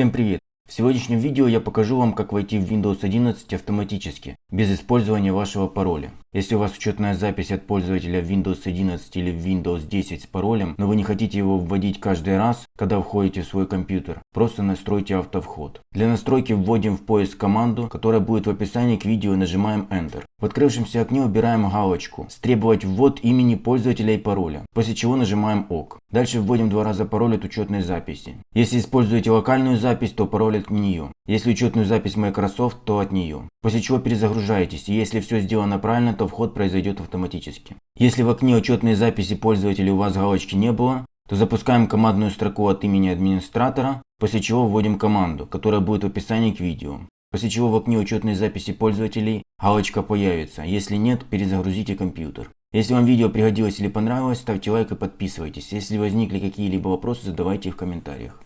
Всем привет! В сегодняшнем видео я покажу вам, как войти в Windows 11 автоматически, без использования вашего пароля. Если у вас учетная запись от пользователя Windows 11 или Windows 10 с паролем, но вы не хотите его вводить каждый раз, когда входите в свой компьютер, просто настройте автовход. Для настройки вводим в поиск команду, которая будет в описании к видео и нажимаем Enter. В открывшемся окне убираем галочку «Стребовать ввод имени пользователя и пароля», после чего нажимаем ОК. Дальше вводим два раза пароль от учетной записи. Если используете локальную запись, то пароль от нее. Если учетную запись Microsoft, то от нее. После чего перезагружаетесь, и если все сделано правильно, то вход произойдет автоматически. Если в окне учетной записи пользователя у вас галочки не было, то запускаем командную строку от имени администратора, после чего вводим команду, которая будет в описании к видео. После чего в окне учетной записи пользователей галочка появится, если нет, перезагрузите компьютер. Если вам видео пригодилось или понравилось, ставьте лайк и подписывайтесь. Если возникли какие-либо вопросы, задавайте их в комментариях.